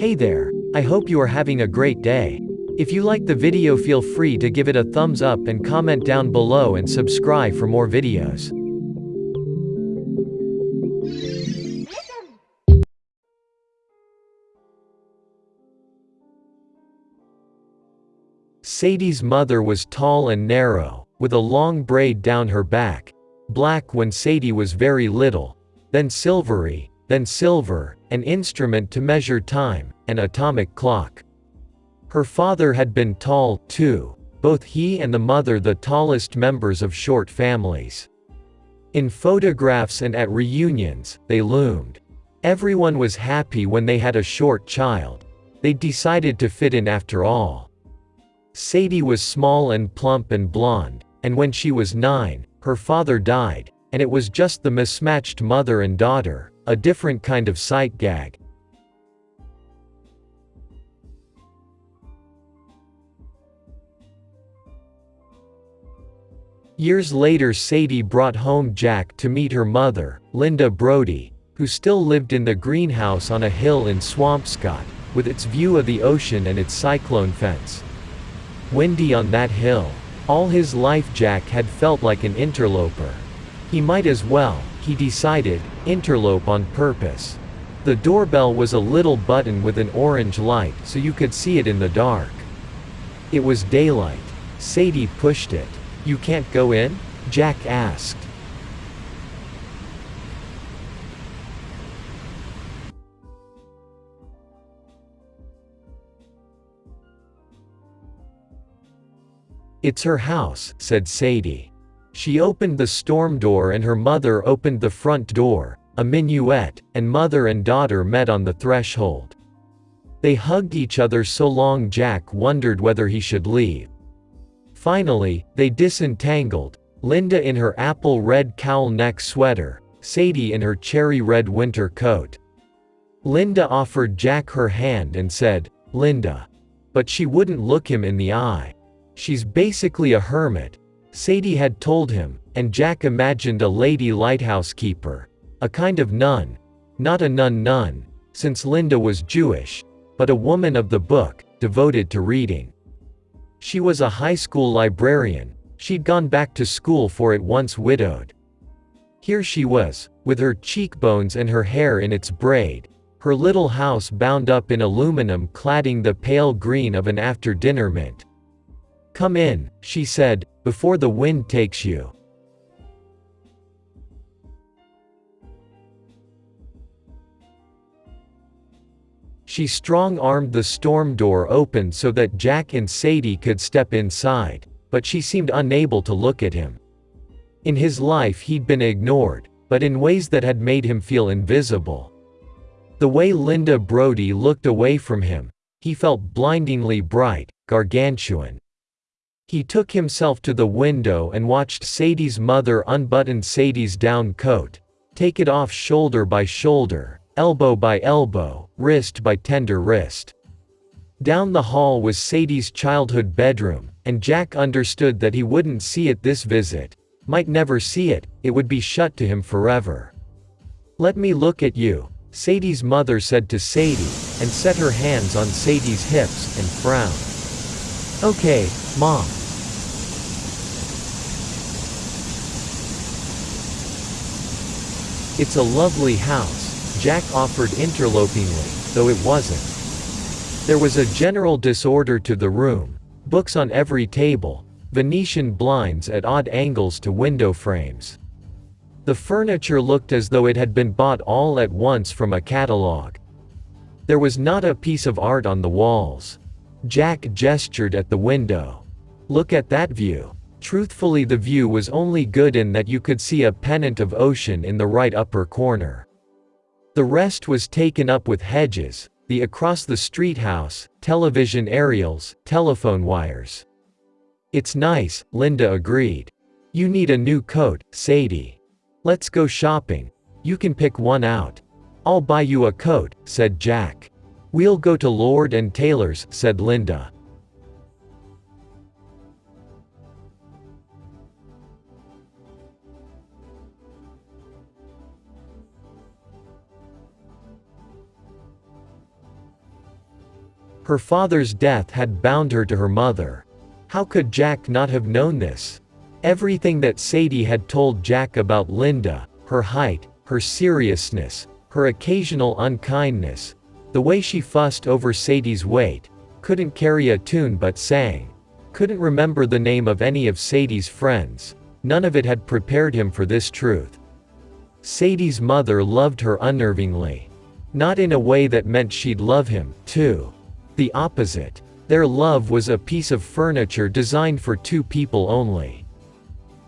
Hey there, I hope you are having a great day. If you like the video feel free to give it a thumbs up and comment down below and subscribe for more videos. Sadie's mother was tall and narrow, with a long braid down her back, black when Sadie was very little, then silvery, then silver, an instrument to measure time, an atomic clock. Her father had been tall, too, both he and the mother the tallest members of short families. In photographs and at reunions, they loomed. Everyone was happy when they had a short child. They decided to fit in after all. Sadie was small and plump and blonde, and when she was nine, her father died, and it was just the mismatched mother and daughter, a different kind of sight gag. Years later Sadie brought home Jack to meet her mother, Linda Brody, who still lived in the greenhouse on a hill in Swampscott, with its view of the ocean and its cyclone fence. Windy on that hill. All his life Jack had felt like an interloper. He might as well, he decided, interlope on purpose. The doorbell was a little button with an orange light so you could see it in the dark. It was daylight. Sadie pushed it. You can't go in? Jack asked. It's her house, said Sadie. She opened the storm door and her mother opened the front door, a minuet, and mother and daughter met on the threshold. They hugged each other so long Jack wondered whether he should leave. Finally, they disentangled, Linda in her apple red cowl neck sweater, Sadie in her cherry red winter coat. Linda offered Jack her hand and said, Linda. But she wouldn't look him in the eye. She's basically a hermit, Sadie had told him, and Jack imagined a lady lighthouse keeper. A kind of nun. Not a nun-nun, since Linda was Jewish, but a woman of the book, devoted to reading. She was a high school librarian, she'd gone back to school for it once widowed. Here she was, with her cheekbones and her hair in its braid, her little house bound up in aluminum cladding the pale green of an after-dinner mint. Come in, she said, before the wind takes you. She strong-armed the storm door open so that Jack and Sadie could step inside, but she seemed unable to look at him. In his life he'd been ignored, but in ways that had made him feel invisible. The way Linda Brody looked away from him, he felt blindingly bright, gargantuan. He took himself to the window and watched Sadie's mother unbutton Sadie's down coat, take it off shoulder by shoulder, elbow by elbow, wrist by tender wrist. Down the hall was Sadie's childhood bedroom, and Jack understood that he wouldn't see it this visit, might never see it, it would be shut to him forever. Let me look at you, Sadie's mother said to Sadie, and set her hands on Sadie's hips and frowned. Okay, Mom. It's a lovely house, Jack offered interlopingly, though it wasn't. There was a general disorder to the room, books on every table, Venetian blinds at odd angles to window frames. The furniture looked as though it had been bought all at once from a catalogue. There was not a piece of art on the walls. Jack gestured at the window. Look at that view. Truthfully the view was only good in that you could see a pennant of ocean in the right upper corner. The rest was taken up with hedges, the across-the-street house, television aerials, telephone wires. It's nice, Linda agreed. You need a new coat, Sadie. Let's go shopping. You can pick one out. I'll buy you a coat, said Jack. We'll go to Lord and Taylor's, said Linda. Her father's death had bound her to her mother. How could Jack not have known this? Everything that Sadie had told Jack about Linda, her height, her seriousness, her occasional unkindness, the way she fussed over Sadie's weight, couldn't carry a tune but sang, couldn't remember the name of any of Sadie's friends, none of it had prepared him for this truth. Sadie's mother loved her unnervingly. Not in a way that meant she'd love him, too. The opposite. Their love was a piece of furniture designed for two people only.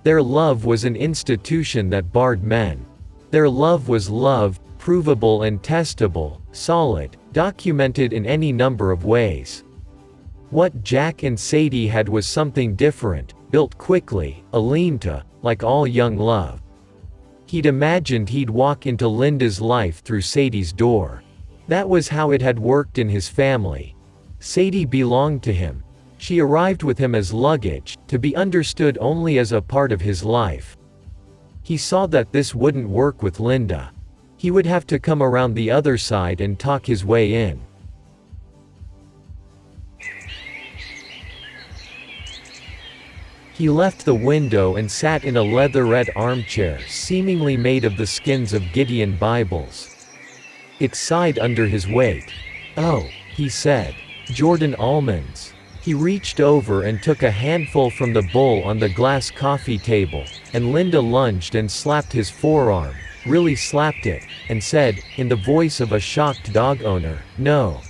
Their love was an institution that barred men. Their love was love, provable and testable, solid, documented in any number of ways. What Jack and Sadie had was something different, built quickly, a lean-to, like all young love. He'd imagined he'd walk into Linda's life through Sadie's door. That was how it had worked in his family. Sadie belonged to him. She arrived with him as luggage, to be understood only as a part of his life. He saw that this wouldn't work with Linda. He would have to come around the other side and talk his way in. He left the window and sat in a leatherette armchair seemingly made of the skins of Gideon Bibles. It sighed under his weight. Oh, he said. Jordan almonds. He reached over and took a handful from the bowl on the glass coffee table, and Linda lunged and slapped his forearm, really slapped it, and said, in the voice of a shocked dog owner, no.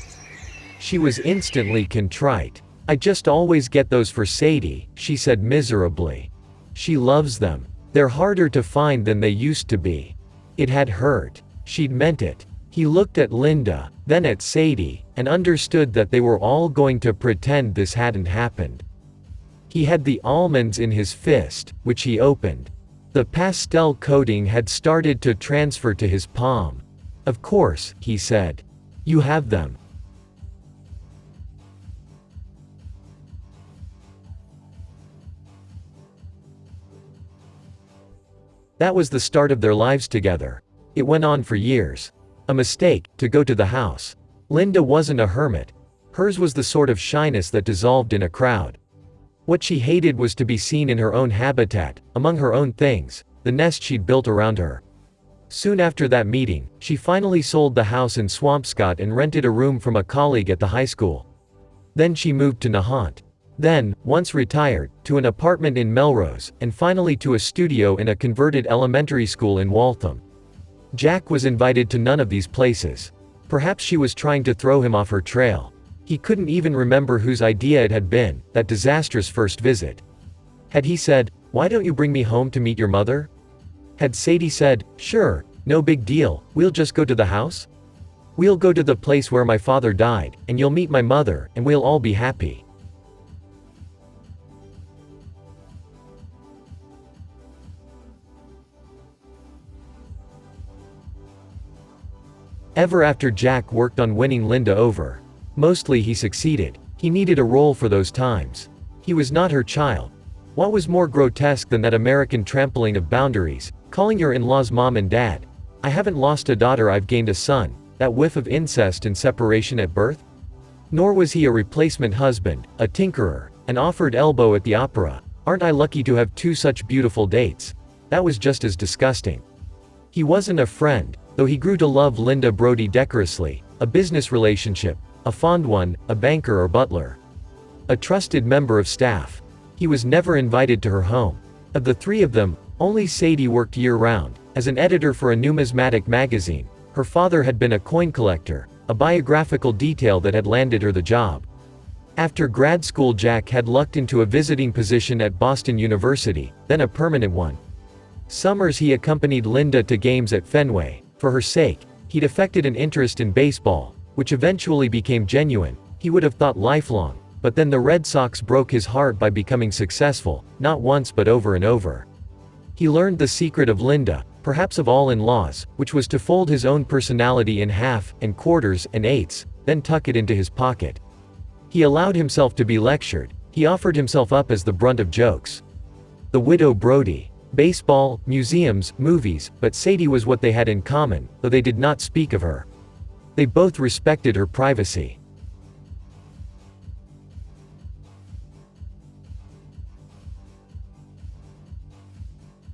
She was instantly contrite. I just always get those for Sadie, she said miserably. She loves them. They're harder to find than they used to be. It had hurt. She'd meant it. He looked at Linda, then at Sadie, and understood that they were all going to pretend this hadn't happened. He had the almonds in his fist, which he opened. The pastel coating had started to transfer to his palm. Of course, he said. You have them. That was the start of their lives together. It went on for years. A mistake, to go to the house. Linda wasn't a hermit. Hers was the sort of shyness that dissolved in a crowd. What she hated was to be seen in her own habitat, among her own things, the nest she'd built around her. Soon after that meeting, she finally sold the house in Swampscott and rented a room from a colleague at the high school. Then she moved to Nahant. Then, once retired, to an apartment in Melrose, and finally to a studio in a converted elementary school in Waltham. Jack was invited to none of these places. Perhaps she was trying to throw him off her trail. He couldn't even remember whose idea it had been, that disastrous first visit. Had he said, why don't you bring me home to meet your mother? Had Sadie said, sure, no big deal, we'll just go to the house? We'll go to the place where my father died, and you'll meet my mother, and we'll all be happy. Ever after Jack worked on winning Linda over. Mostly he succeeded. He needed a role for those times. He was not her child. What was more grotesque than that American trampling of boundaries, calling your in-laws mom and dad? I haven't lost a daughter I've gained a son, that whiff of incest and separation at birth? Nor was he a replacement husband, a tinkerer, an offered elbow at the opera. Aren't I lucky to have two such beautiful dates? That was just as disgusting. He wasn't a friend, Though he grew to love Linda Brody decorously, a business relationship, a fond one, a banker or butler. A trusted member of staff. He was never invited to her home. Of the three of them, only Sadie worked year-round, as an editor for a numismatic magazine. Her father had been a coin collector, a biographical detail that had landed her the job. After grad school Jack had lucked into a visiting position at Boston University, then a permanent one. Summers he accompanied Linda to games at Fenway, for her sake, he'd affected an interest in baseball, which eventually became genuine, he would have thought lifelong, but then the Red Sox broke his heart by becoming successful, not once but over and over. He learned the secret of Linda, perhaps of all in-laws, which was to fold his own personality in half, and quarters, and eighths, then tuck it into his pocket. He allowed himself to be lectured, he offered himself up as the brunt of jokes. The widow Brody baseball, museums, movies, but Sadie was what they had in common, though they did not speak of her. They both respected her privacy.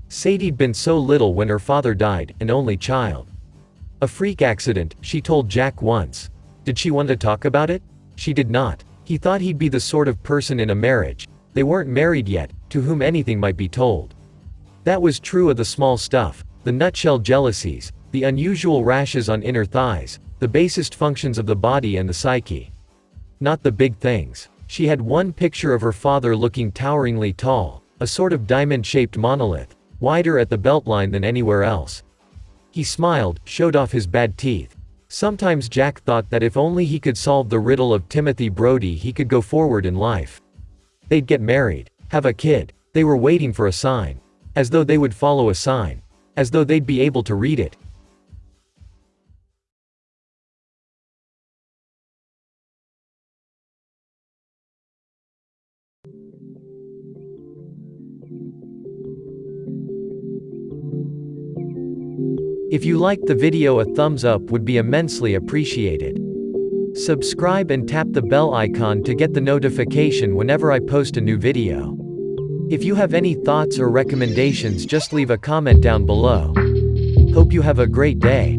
Sadie'd been so little when her father died, an only child. A freak accident, she told Jack once. Did she want to talk about it? She did not. He thought he'd be the sort of person in a marriage, they weren't married yet, to whom anything might be told. That was true of the small stuff, the nutshell jealousies, the unusual rashes on inner thighs, the basest functions of the body and the psyche. Not the big things. She had one picture of her father looking toweringly tall, a sort of diamond-shaped monolith, wider at the beltline than anywhere else. He smiled, showed off his bad teeth. Sometimes Jack thought that if only he could solve the riddle of Timothy Brody he could go forward in life. They'd get married, have a kid, they were waiting for a sign. As though they would follow a sign. As though they'd be able to read it. If you liked the video a thumbs up would be immensely appreciated. Subscribe and tap the bell icon to get the notification whenever I post a new video. If you have any thoughts or recommendations just leave a comment down below. Hope you have a great day.